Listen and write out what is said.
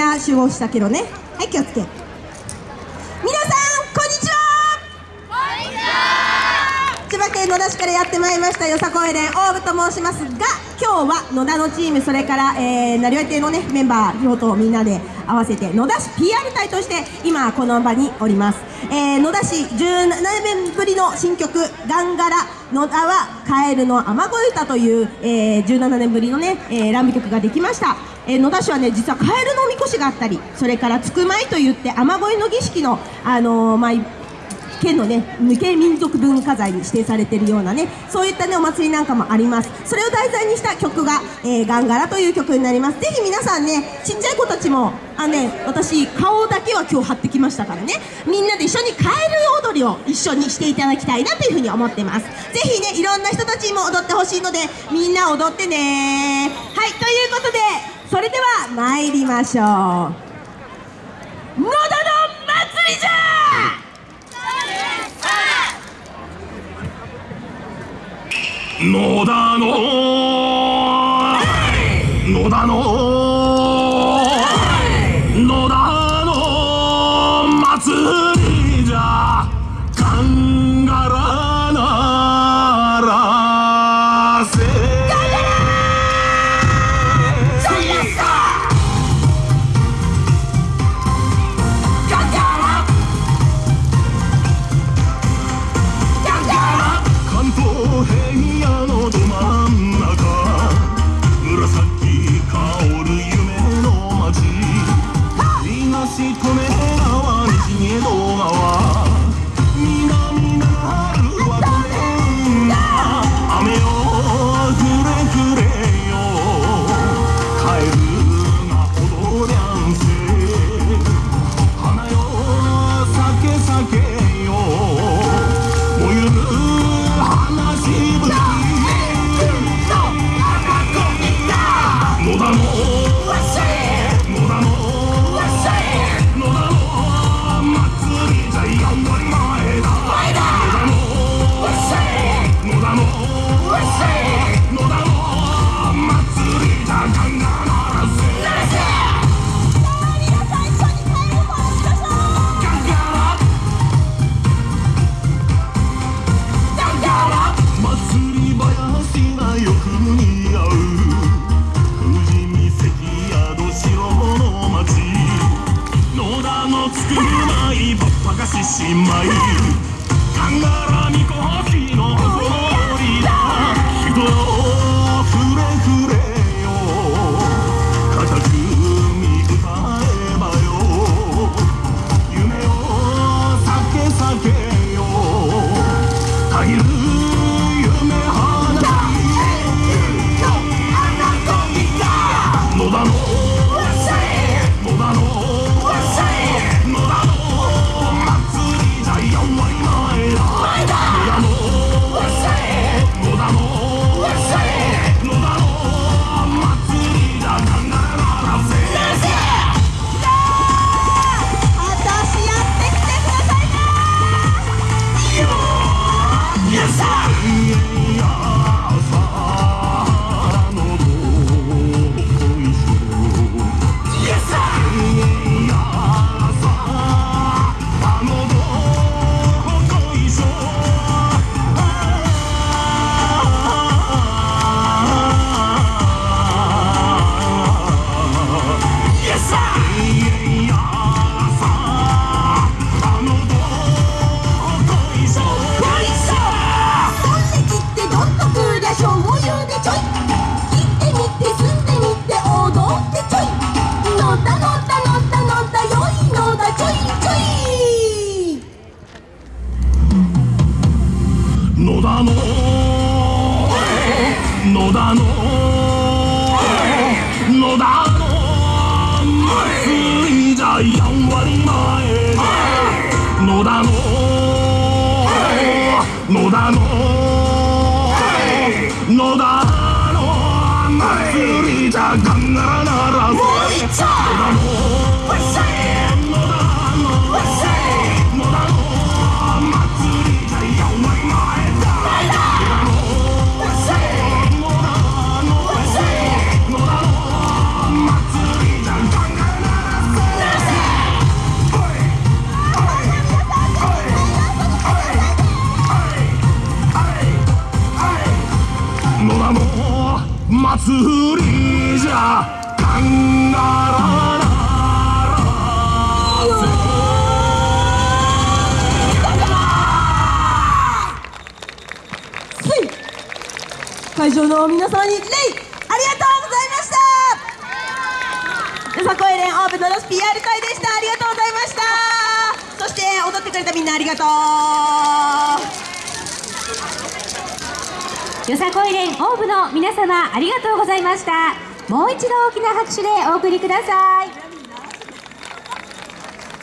な集合したけどね。はい気をつけ。野田市からやってまいりましたよ。さこい連大部と申しますが今日は野田のチームそれから、えー、成り亭のねメンバーとみんなで合わせて野田市 PR 隊として今この場におります、えー、野田市17年ぶりの新曲「ガンガラ野田はカエルの雨乞い歌」という、えー、17年ぶりのね、えー、ランビ曲ができました、えー、野田市はね実はカエルのおみこしがあったりそれからつくまいといって雨乞いの儀式のあのー、まあ県のね無形民族文化財に指定されているようなねそういったねお祭りなんかもあります。それを題材にした曲が「えー、ガンガラ」という曲になります。ぜひ皆さんねちっちゃい子たちもあね私顔だけは今日貼ってきましたからね。みんなで一緒にカエル踊りを一緒にしていただきたいなというふうに思ってます。ぜひねいろんな人たちにも踊ってほしいのでみんな踊ってね。はいということでそれでは参りましょう。野田の祭りじゃ野田の野田の野田かしね野田の。野田の。野田の。祭りじゃやんわり前野田の。野田の。野田の。祭りじゃガンガラなら野田の。野田の。祭りじゃカンガララせい会場の皆様に礼。ありがとうございました。よさこい連オープンのロス PR 会でしたありがとうございました。そして踊ってくれたみんなありがとう。よさこい連オーブの皆様ありがとうございました。もう一度大きな拍手でお送りください。